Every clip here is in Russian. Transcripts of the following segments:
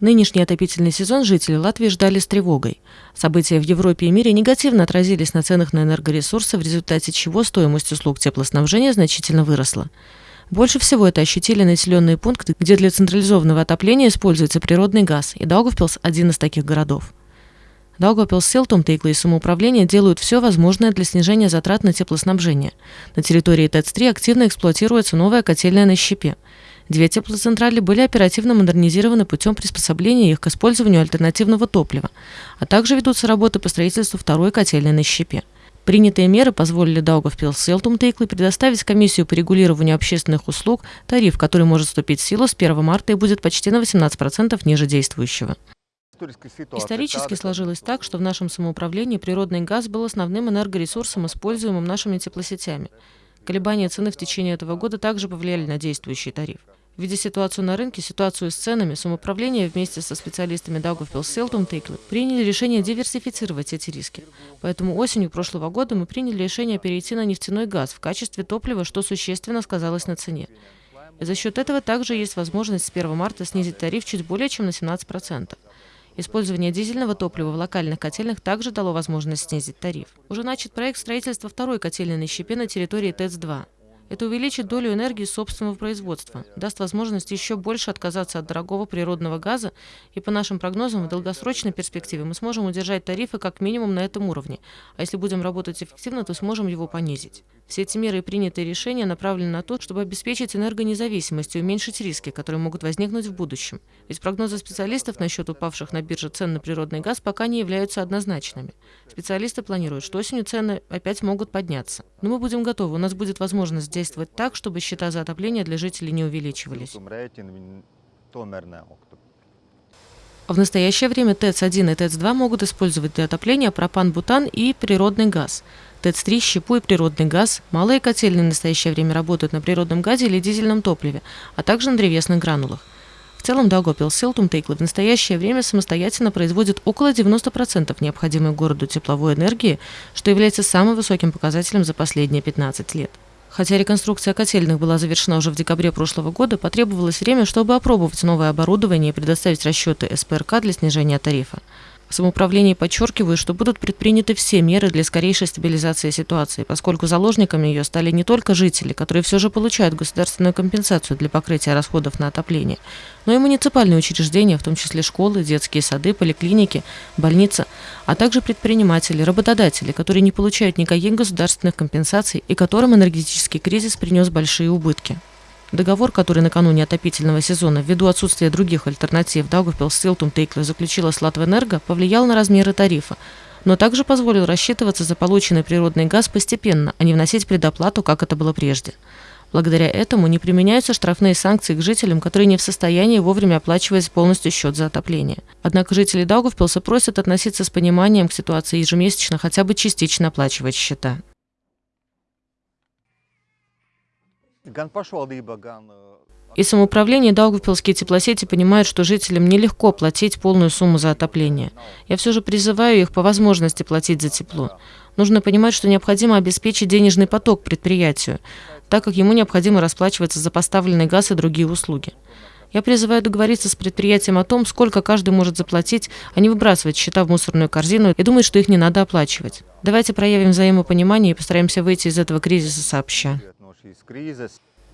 Нынешний отопительный сезон жители Латвии ждали с тревогой. События в Европе и мире негативно отразились на ценах на энергоресурсы, в результате чего стоимость услуг теплоснабжения значительно выросла. Больше всего это ощутили населенные пункты, где для централизованного отопления используется природный газ, и Даугавпилс – один из таких городов. Даугавпилс, Селтум, Тейкла и самоуправление делают все возможное для снижения затрат на теплоснабжение. На территории ТЭЦ-3 активно эксплуатируется новая котельная на щепе. Две теплоцентрали были оперативно модернизированы путем приспособления их к использованию альтернативного топлива, а также ведутся работы по строительству второй котельной на щепе. Принятые меры позволили Даугавпилс Селтум Тейклы предоставить комиссию по регулированию общественных услуг тариф, который может вступить в силу с 1 марта и будет почти на 18% ниже действующего. Исторически сложилось так, что в нашем самоуправлении природный газ был основным энергоресурсом, используемым нашими теплосетями. Колебания цены в течение этого года также повлияли на действующий тариф. Видя ситуацию на рынке, ситуацию с ценами, самоуправление вместе со специалистами Даугавпилс Селтум Тейклы приняли решение диверсифицировать эти риски. Поэтому осенью прошлого года мы приняли решение перейти на нефтяной газ в качестве топлива, что существенно сказалось на цене. И за счет этого также есть возможность с 1 марта снизить тариф чуть более чем на 17%. Использование дизельного топлива в локальных котельных также дало возможность снизить тариф. Уже начат проект строительства второй котельной на щепе на территории ТЭЦ-2. Это увеличит долю энергии собственного производства, даст возможность еще больше отказаться от дорогого природного газа, и по нашим прогнозам в долгосрочной перспективе мы сможем удержать тарифы как минимум на этом уровне, а если будем работать эффективно, то сможем его понизить. Все эти меры и принятые решения направлены на то, чтобы обеспечить энергонезависимость и уменьшить риски, которые могут возникнуть в будущем. Ведь прогнозы специалистов насчет упавших на бирже цен на природный газ пока не являются однозначными. Специалисты планируют, что осенью цены опять могут подняться. Но мы будем готовы, у нас будет возможность действовать так, чтобы счета за отопление для жителей не увеличивались. В настоящее время ТЭЦ-1 и ТЭЦ-2 могут использовать для отопления пропан-бутан и природный газ. ТЭЦ-3, щепу и природный газ. Малые котельные в настоящее время работают на природном газе или дизельном топливе, а также на древесных гранулах. В целом Дагопил Селтум Тейкла в настоящее время самостоятельно производит около 90% необходимой городу тепловой энергии, что является самым высоким показателем за последние 15 лет. Хотя реконструкция котельных была завершена уже в декабре прошлого года, потребовалось время, чтобы опробовать новое оборудование и предоставить расчеты СПРК для снижения тарифа. В самоуправлении подчеркивают, что будут предприняты все меры для скорейшей стабилизации ситуации, поскольку заложниками ее стали не только жители, которые все же получают государственную компенсацию для покрытия расходов на отопление, но и муниципальные учреждения, в том числе школы, детские сады, поликлиники, больницы, а также предприниматели, работодатели, которые не получают никаких государственных компенсаций и которым энергетический кризис принес большие убытки. Договор, который накануне отопительного сезона, ввиду отсутствия других альтернатив, Даугавпилс Силтум Тейкла заключила с Латвэнерго, повлиял на размеры тарифа, но также позволил рассчитываться за полученный природный газ постепенно, а не вносить предоплату, как это было прежде. Благодаря этому не применяются штрафные санкции к жителям, которые не в состоянии вовремя оплачивать полностью счет за отопление. Однако жители Даугавпилса просят относиться с пониманием к ситуации ежемесячно хотя бы частично оплачивать счета. И самоуправление Даугавпилские теплосети понимают, что жителям нелегко платить полную сумму за отопление. Я все же призываю их по возможности платить за тепло. Нужно понимать, что необходимо обеспечить денежный поток предприятию, так как ему необходимо расплачиваться за поставленный газ и другие услуги. Я призываю договориться с предприятием о том, сколько каждый может заплатить, а не выбрасывать счета в мусорную корзину и думать, что их не надо оплачивать. Давайте проявим взаимопонимание и постараемся выйти из этого кризиса сообща.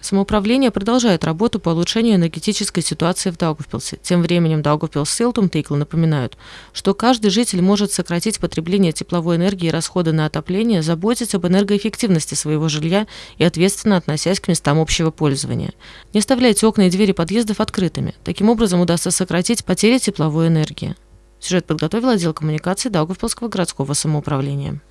Самоуправление продолжает работу по улучшению энергетической ситуации в Даугавпилсе. Тем временем Даугавпилс Силтум Тейкл напоминают, что каждый житель может сократить потребление тепловой энергии и расходы на отопление, заботиться об энергоэффективности своего жилья и ответственно относясь к местам общего пользования. Не оставляйте окна и двери подъездов открытыми. Таким образом удастся сократить потери тепловой энергии. Сюжет подготовил отдел коммуникации Даугавпилского городского самоуправления.